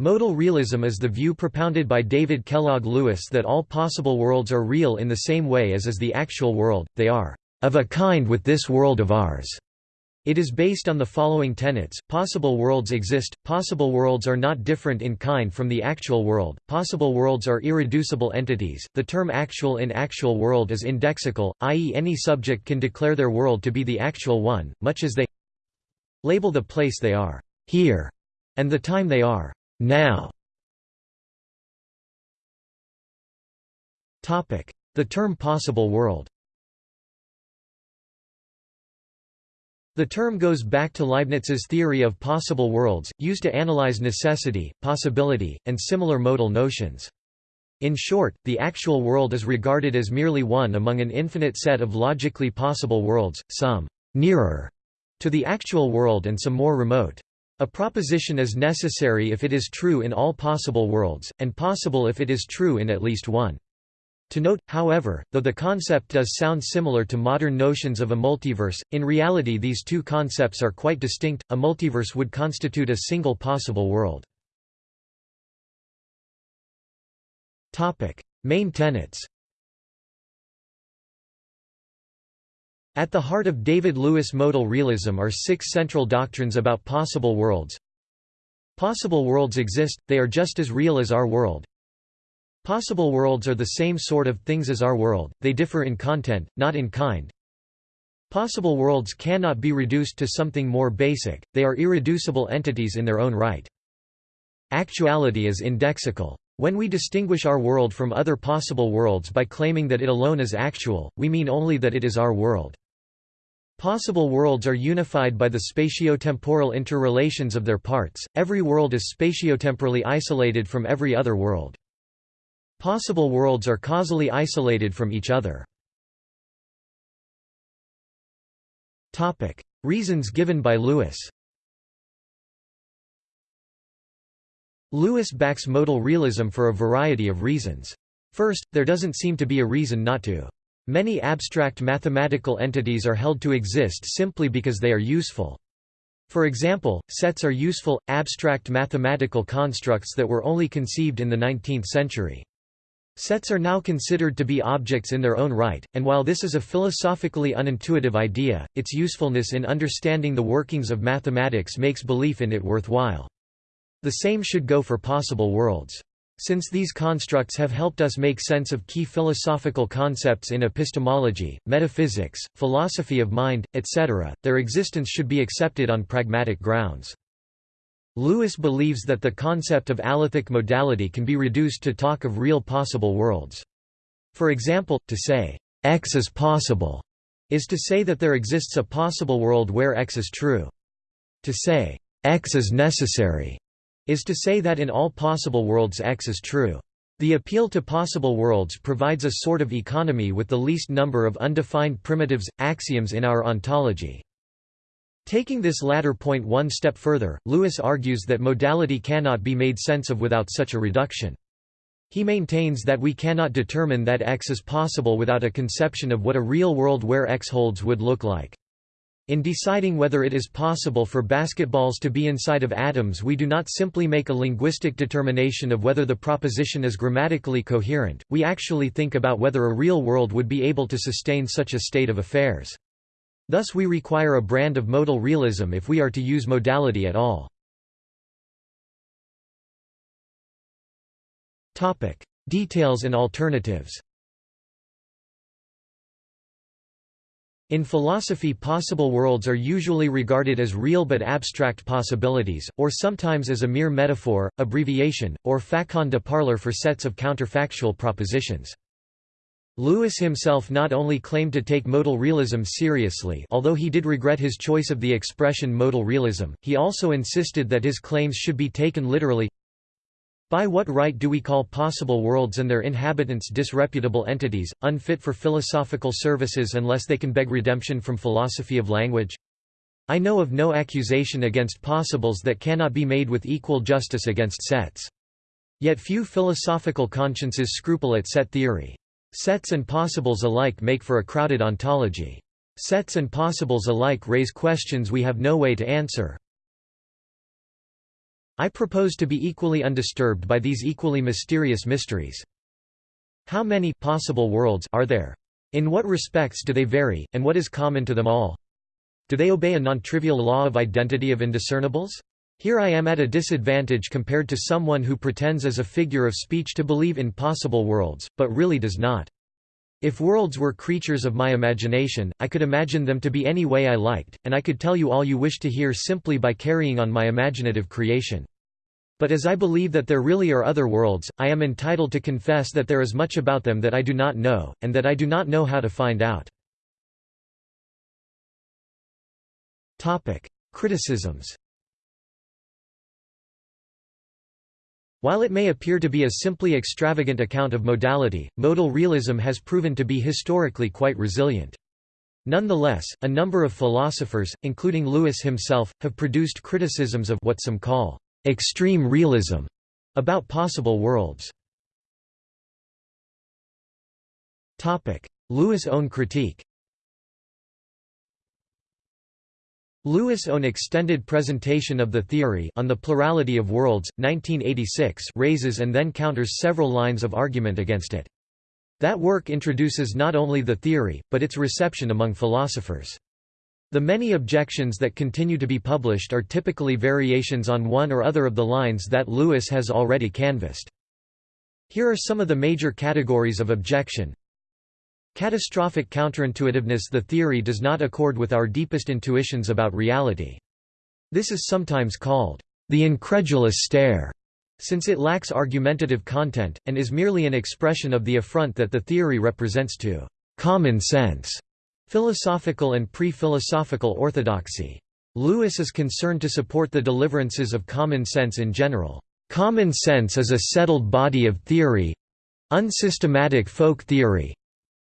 Modal realism is the view propounded by David Kellogg Lewis that all possible worlds are real in the same way as is the actual world, they are of a kind with this world of ours. It is based on the following tenets, possible worlds exist, possible worlds are not different in kind from the actual world, possible worlds are irreducible entities, the term actual in actual world is indexical, i.e. any subject can declare their world to be the actual one, much as they label the place they are here and the time they are now. The term possible world The term goes back to Leibniz's theory of possible worlds, used to analyze necessity, possibility, and similar modal notions. In short, the actual world is regarded as merely one among an infinite set of logically possible worlds, some nearer to the actual world and some more remote. A proposition is necessary if it is true in all possible worlds, and possible if it is true in at least one. To note, however, though the concept does sound similar to modern notions of a multiverse, in reality these two concepts are quite distinct. A multiverse would constitute a single possible world. Topic: Main tenets. At the heart of David Lewis modal realism are six central doctrines about possible worlds. Possible worlds exist, they are just as real as our world. Possible worlds are the same sort of things as our world, they differ in content, not in kind. Possible worlds cannot be reduced to something more basic, they are irreducible entities in their own right. Actuality is indexical. When we distinguish our world from other possible worlds by claiming that it alone is actual, we mean only that it is our world. Possible worlds are unified by the spatiotemporal interrelations of their parts, every world is spatiotemporally isolated from every other world. Possible worlds are causally isolated from each other. Reasons given by Lewis Lewis backs modal realism for a variety of reasons. First, there doesn't seem to be a reason not to. Many abstract mathematical entities are held to exist simply because they are useful. For example, sets are useful, abstract mathematical constructs that were only conceived in the 19th century. Sets are now considered to be objects in their own right, and while this is a philosophically unintuitive idea, its usefulness in understanding the workings of mathematics makes belief in it worthwhile. The same should go for possible worlds. Since these constructs have helped us make sense of key philosophical concepts in epistemology, metaphysics, philosophy of mind, etc., their existence should be accepted on pragmatic grounds. Lewis believes that the concept of alethic modality can be reduced to talk of real possible worlds. For example, to say, X is possible, is to say that there exists a possible world where X is true. To say, X is necessary, is to say that in all possible worlds X is true. The appeal to possible worlds provides a sort of economy with the least number of undefined primitives, axioms in our ontology. Taking this latter point one step further, Lewis argues that modality cannot be made sense of without such a reduction. He maintains that we cannot determine that X is possible without a conception of what a real world where X holds would look like. In deciding whether it is possible for basketballs to be inside of atoms we do not simply make a linguistic determination of whether the proposition is grammatically coherent, we actually think about whether a real world would be able to sustain such a state of affairs. Thus we require a brand of modal realism if we are to use modality at all. Details and alternatives In philosophy possible worlds are usually regarded as real but abstract possibilities, or sometimes as a mere metaphor, abbreviation, or facon de parler for sets of counterfactual propositions. Lewis himself not only claimed to take modal realism seriously although he did regret his choice of the expression modal realism, he also insisted that his claims should be taken literally, by what right do we call possible worlds and their inhabitants disreputable entities, unfit for philosophical services unless they can beg redemption from philosophy of language? I know of no accusation against possibles that cannot be made with equal justice against sets. Yet few philosophical consciences scruple at set theory. Sets and possibles alike make for a crowded ontology. Sets and possibles alike raise questions we have no way to answer. I propose to be equally undisturbed by these equally mysterious mysteries. How many possible worlds are there? In what respects do they vary, and what is common to them all? Do they obey a non-trivial law of identity of indiscernibles? Here I am at a disadvantage compared to someone who pretends as a figure of speech to believe in possible worlds, but really does not. If worlds were creatures of my imagination, I could imagine them to be any way I liked, and I could tell you all you wish to hear simply by carrying on my imaginative creation. But as I believe that there really are other worlds, I am entitled to confess that there is much about them that I do not know, and that I do not know how to find out. Criticisms While it may appear to be a simply extravagant account of modality, modal realism has proven to be historically quite resilient. Nonetheless, a number of philosophers, including Lewis himself, have produced criticisms of what some call extreme realism about possible worlds. Lewis' own critique Lewis' own extended presentation of the theory on the plurality of worlds, 1986 raises and then counters several lines of argument against it. That work introduces not only the theory, but its reception among philosophers. The many objections that continue to be published are typically variations on one or other of the lines that Lewis has already canvassed. Here are some of the major categories of objection. Catastrophic counterintuitiveness The theory does not accord with our deepest intuitions about reality. This is sometimes called the incredulous stare, since it lacks argumentative content, and is merely an expression of the affront that the theory represents to common sense, philosophical and pre-philosophical orthodoxy. Lewis is concerned to support the deliverances of common sense in general. Common sense is a settled body of theory—unsystematic folk theory,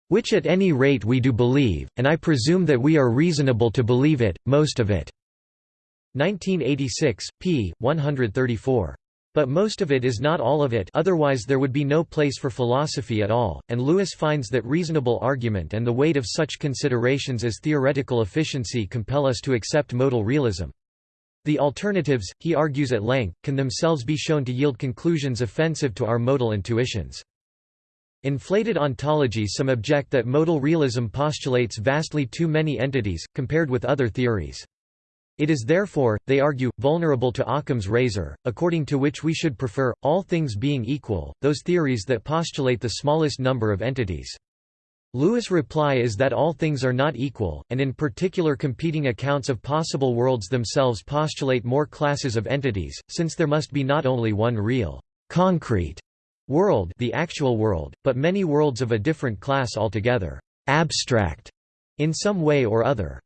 which at any rate we do believe, and I presume that we are reasonable to believe it, most of it." 1986, p. 134. But most of it is not all of it otherwise there would be no place for philosophy at all, and Lewis finds that reasonable argument and the weight of such considerations as theoretical efficiency compel us to accept modal realism. The alternatives, he argues at length, can themselves be shown to yield conclusions offensive to our modal intuitions. Inflated ontology Some object that modal realism postulates vastly too many entities, compared with other theories. It is therefore, they argue, vulnerable to Occam's razor, according to which we should prefer, all things being equal, those theories that postulate the smallest number of entities. Lewis' reply is that all things are not equal, and in particular competing accounts of possible worlds themselves postulate more classes of entities, since there must be not only one real, concrete World the actual world, but many worlds of a different class altogether, abstract, in some way or other.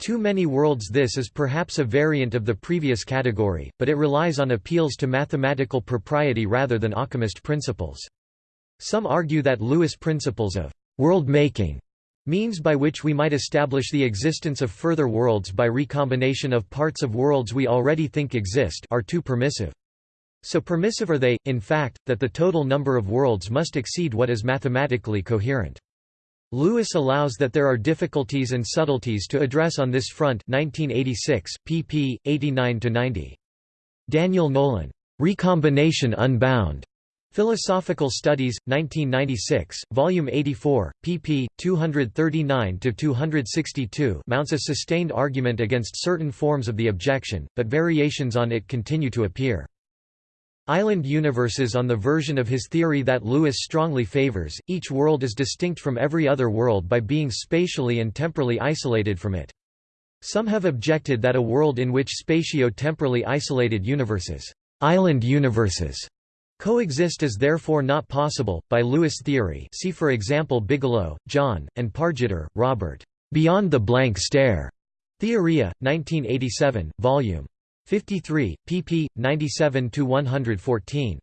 Too many worlds This is perhaps a variant of the previous category, but it relies on appeals to mathematical propriety rather than Occamist principles. Some argue that Lewis' principles of world-making means by which we might establish the existence of further worlds by recombination of parts of worlds we already think exist are too permissive. So permissive are they, in fact, that the total number of worlds must exceed what is mathematically coherent. Lewis allows that there are difficulties and subtleties to address on this front 1986, pp. 89–90. Daniel Nolan. Recombination Unbound. Philosophical Studies, 1996, Volume 84, pp. 239–262 mounts a sustained argument against certain forms of the objection, but variations on it continue to appear. Island universes on the version of his theory that Lewis strongly favors, each world is distinct from every other world by being spatially and temporally isolated from it. Some have objected that a world in which spatio-temporally isolated universes, island universes, coexist is therefore not possible. By Lewis theory, see for example Bigelow, John, and Pargetter, Robert. Beyond the Blank Stare. Theoria, 1987, Volume 53, pp. 97–114.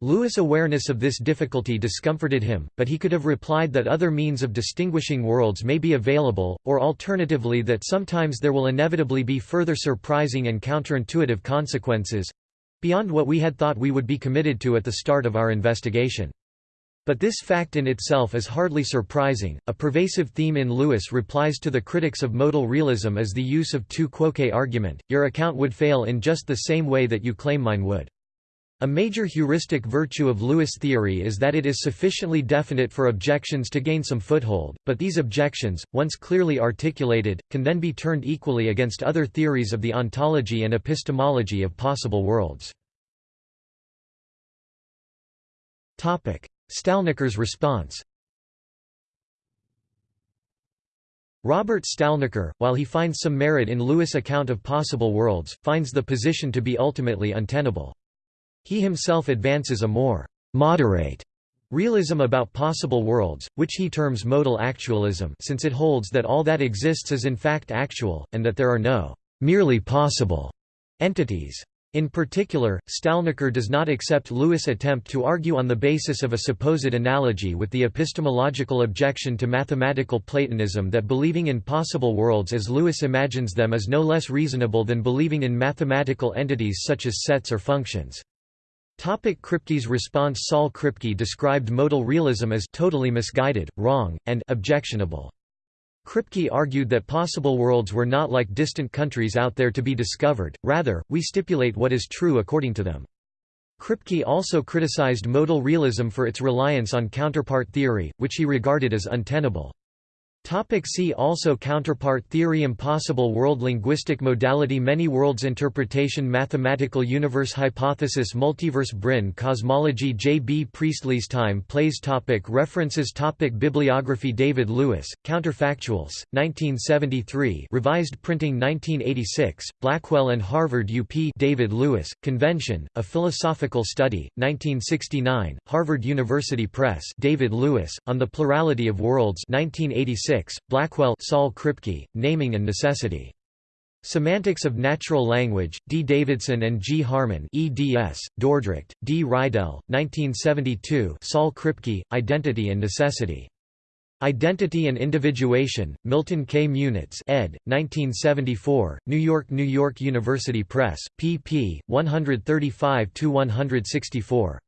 Lewis' awareness of this difficulty discomforted him, but he could have replied that other means of distinguishing worlds may be available, or alternatively that sometimes there will inevitably be further surprising and counterintuitive consequences—beyond what we had thought we would be committed to at the start of our investigation. But this fact in itself is hardly surprising. A pervasive theme in Lewis' replies to the critics of modal realism is the use of tu quoque argument your account would fail in just the same way that you claim mine would. A major heuristic virtue of Lewis theory is that it is sufficiently definite for objections to gain some foothold, but these objections, once clearly articulated, can then be turned equally against other theories of the ontology and epistemology of possible worlds. Stalnaker's response Robert Stalnaker, while he finds some merit in Lewis' account of possible worlds, finds the position to be ultimately untenable. He himself advances a more «moderate» realism about possible worlds, which he terms modal actualism since it holds that all that exists is in fact actual, and that there are no «merely possible» entities. In particular, Stalnaker does not accept Lewis' attempt to argue on the basis of a supposed analogy with the epistemological objection to mathematical Platonism that believing in possible worlds as Lewis imagines them is no less reasonable than believing in mathematical entities such as sets or functions. Topic Kripke's response Saul Kripke described modal realism as totally misguided, wrong, and objectionable. Kripke argued that possible worlds were not like distant countries out there to be discovered, rather, we stipulate what is true according to them. Kripke also criticized modal realism for its reliance on counterpart theory, which he regarded as untenable. Topic see also Counterpart theory Impossible world Linguistic modality Many worlds Interpretation Mathematical universe Hypothesis Multiverse Brane Cosmology J. B. Priestley's Time Plays topic References topic Bibliography David Lewis, Counterfactuals, 1973 revised printing 1986, Blackwell and Harvard UP David Lewis, Convention, A Philosophical Study, 1969, Harvard University Press David Lewis, On the Plurality of Worlds 1986 Blackwell Saul Kripke, Naming and Necessity. Semantics of Natural Language, D. Davidson and G. Harman eds, Dordrecht, D. Reidel, 1972 Saul Kripke, Identity and Necessity. Identity and Individuation, Milton K. Munitz ed., 1974, New York New York University Press, pp. 135–164.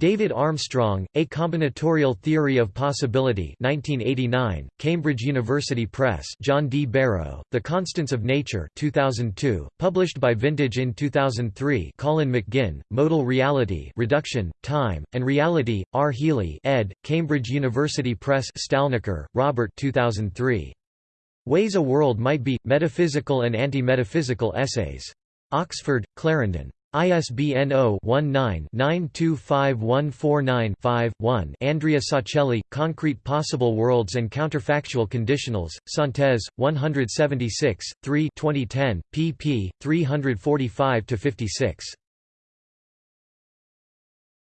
David Armstrong, A Combinatorial Theory of Possibility 1989, Cambridge University Press John D. Barrow, The Constants of Nature 2002, published by Vintage in 2003 Colin McGinn, Modal Reality Reduction, Time, and Reality, R. Healey ed., Cambridge University Press Stalnaker, Robert 2003. Ways a World Might Be, Metaphysical and Anti-Metaphysical Essays. Oxford, Clarendon. ISBN 0-19-925149-5-1 Andrea Sauchelli, Concrete Possible Worlds and Counterfactual Conditionals, Synthese, 176, 3 2010, pp. 345–56.